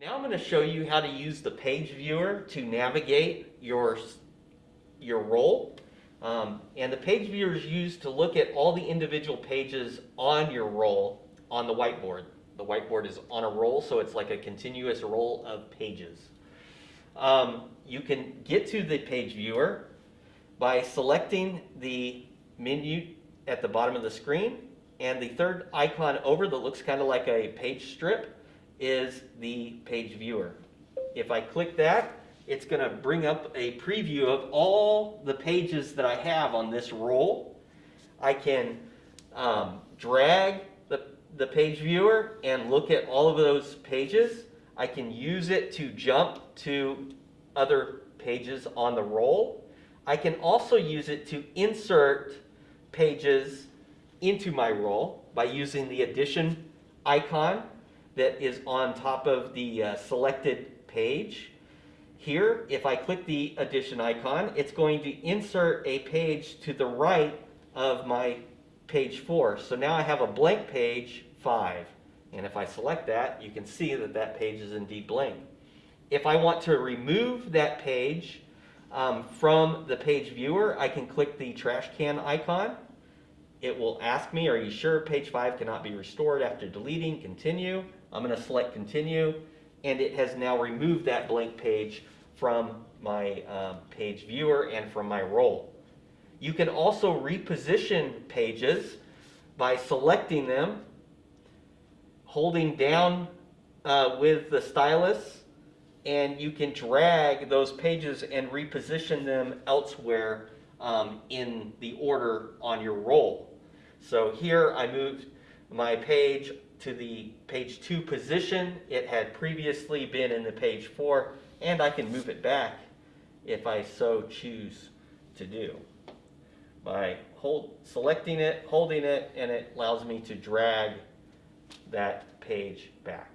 Now I'm going to show you how to use the page viewer to navigate your, your roll. Um, and the page viewer is used to look at all the individual pages on your roll on the whiteboard. The whiteboard is on a roll, so it's like a continuous roll of pages. Um, you can get to the page viewer by selecting the menu at the bottom of the screen and the third icon over that looks kind of like a page strip is the page viewer. If I click that, it's going to bring up a preview of all the pages that I have on this roll. I can um, drag the, the page viewer and look at all of those pages. I can use it to jump to other pages on the roll. I can also use it to insert pages into my roll by using the addition icon that is on top of the uh, selected page. Here, if I click the addition icon, it's going to insert a page to the right of my page 4. So now I have a blank page 5. And if I select that, you can see that that page is indeed blank. If I want to remove that page um, from the page viewer, I can click the trash can icon. It will ask me, are you sure page 5 cannot be restored after deleting? Continue. I'm going to select continue and it has now removed that blank page from my um, page viewer and from my roll. You can also reposition pages by selecting them, holding down uh, with the stylus, and you can drag those pages and reposition them elsewhere um, in the order on your roll. So here I moved my page to the page 2 position. It had previously been in the page 4, and I can move it back if I so choose to do. By hold, selecting it, holding it, and it allows me to drag that page back.